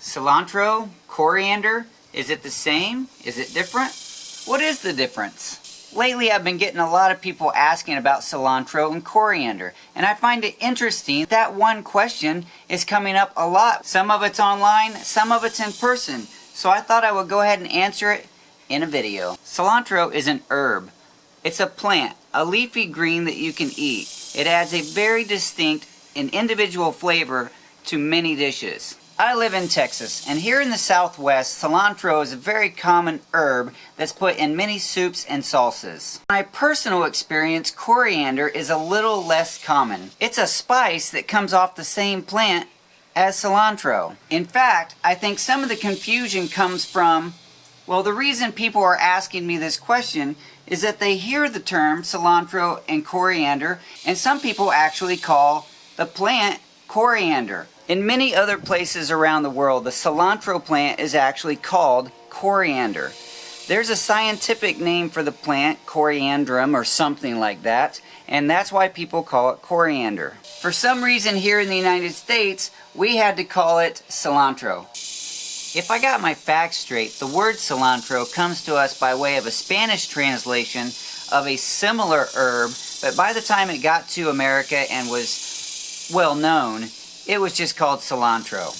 Cilantro, coriander, is it the same? Is it different? What is the difference? Lately I've been getting a lot of people asking about cilantro and coriander and I find it interesting that one question is coming up a lot. Some of it's online, some of it's in person. So I thought I would go ahead and answer it in a video. Cilantro is an herb. It's a plant, a leafy green that you can eat. It adds a very distinct and individual flavor to many dishes. I live in Texas, and here in the Southwest, cilantro is a very common herb that's put in many soups and salsas. My personal experience, coriander is a little less common. It's a spice that comes off the same plant as cilantro. In fact, I think some of the confusion comes from, well, the reason people are asking me this question is that they hear the term cilantro and coriander, and some people actually call the plant coriander. In many other places around the world, the cilantro plant is actually called coriander. There's a scientific name for the plant, coriandrum or something like that, and that's why people call it coriander. For some reason here in the United States, we had to call it cilantro. If I got my facts straight, the word cilantro comes to us by way of a Spanish translation of a similar herb, but by the time it got to America and was well known, it was just called cilantro.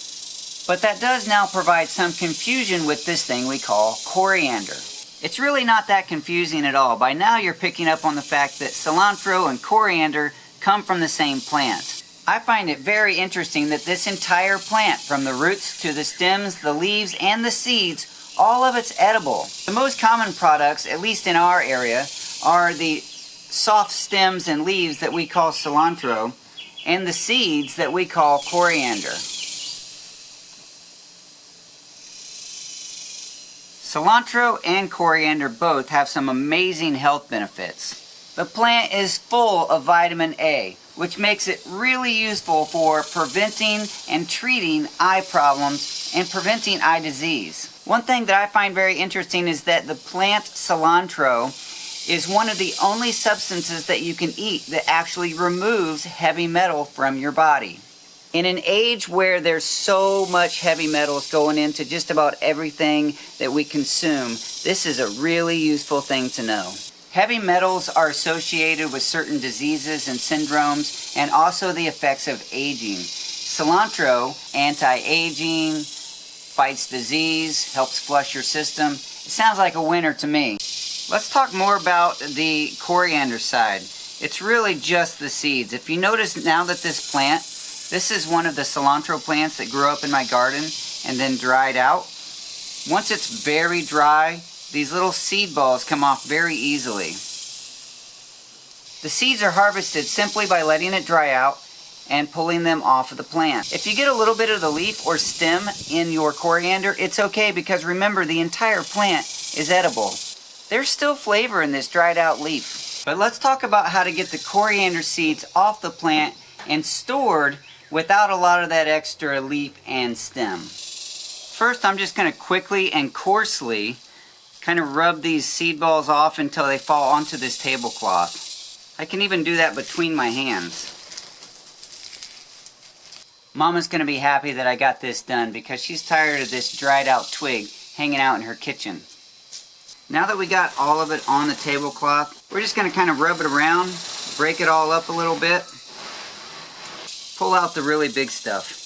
But that does now provide some confusion with this thing we call coriander. It's really not that confusing at all. By now you're picking up on the fact that cilantro and coriander come from the same plant. I find it very interesting that this entire plant, from the roots to the stems, the leaves, and the seeds, all of it's edible. The most common products, at least in our area, are the soft stems and leaves that we call cilantro, and the seeds that we call coriander. Cilantro and coriander both have some amazing health benefits. The plant is full of vitamin A, which makes it really useful for preventing and treating eye problems and preventing eye disease. One thing that I find very interesting is that the plant cilantro is one of the only substances that you can eat that actually removes heavy metal from your body. In an age where there's so much heavy metals going into just about everything that we consume, this is a really useful thing to know. Heavy metals are associated with certain diseases and syndromes and also the effects of aging. Cilantro, anti-aging, fights disease, helps flush your system. It sounds like a winner to me. Let's talk more about the coriander side. It's really just the seeds. If you notice now that this plant, this is one of the cilantro plants that grew up in my garden and then dried out. Once it's very dry, these little seed balls come off very easily. The seeds are harvested simply by letting it dry out and pulling them off of the plant. If you get a little bit of the leaf or stem in your coriander, it's okay because remember the entire plant is edible. There's still flavor in this dried out leaf. But let's talk about how to get the coriander seeds off the plant and stored without a lot of that extra leaf and stem. First, I'm just going to quickly and coarsely kind of rub these seed balls off until they fall onto this tablecloth. I can even do that between my hands. Mama's going to be happy that I got this done because she's tired of this dried out twig hanging out in her kitchen. Now that we got all of it on the tablecloth, we're just going to kind of rub it around, break it all up a little bit, pull out the really big stuff.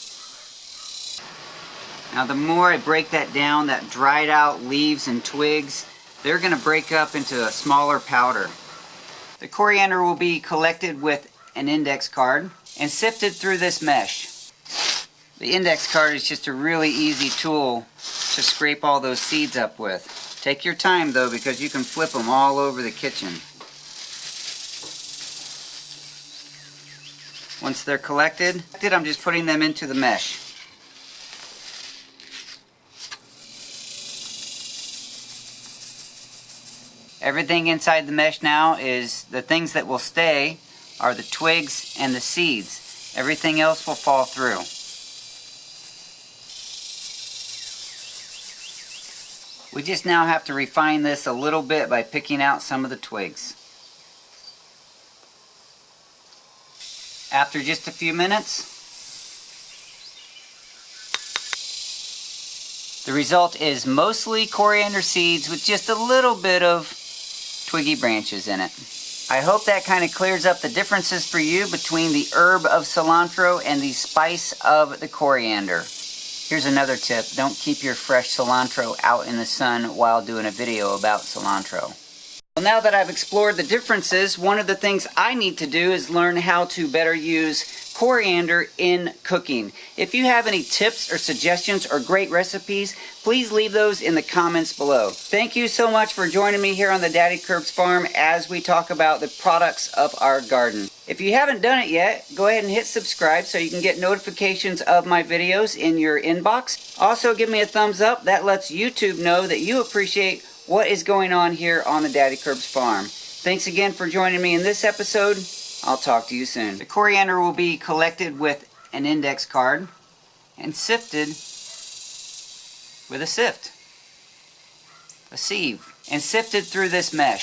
Now the more I break that down, that dried out leaves and twigs, they're going to break up into a smaller powder. The coriander will be collected with an index card and sifted through this mesh. The index card is just a really easy tool to scrape all those seeds up with. Take your time though because you can flip them all over the kitchen. Once they're collected, I'm just putting them into the mesh. Everything inside the mesh now is the things that will stay are the twigs and the seeds. Everything else will fall through. We just now have to refine this a little bit by picking out some of the twigs. After just a few minutes, The result is mostly coriander seeds with just a little bit of twiggy branches in it. I hope that kind of clears up the differences for you between the herb of cilantro and the spice of the coriander. Here's another tip. Don't keep your fresh cilantro out in the sun while doing a video about cilantro. Well, now that I've explored the differences, one of the things I need to do is learn how to better use coriander in cooking. If you have any tips or suggestions or great recipes, please leave those in the comments below. Thank you so much for joining me here on the Daddy Curbs Farm as we talk about the products of our garden. If you haven't done it yet, go ahead and hit subscribe so you can get notifications of my videos in your inbox. Also, give me a thumbs up. That lets YouTube know that you appreciate what is going on here on the Daddy Curbs farm. Thanks again for joining me in this episode. I'll talk to you soon. The coriander will be collected with an index card and sifted with a sift, a sieve, and sifted through this mesh.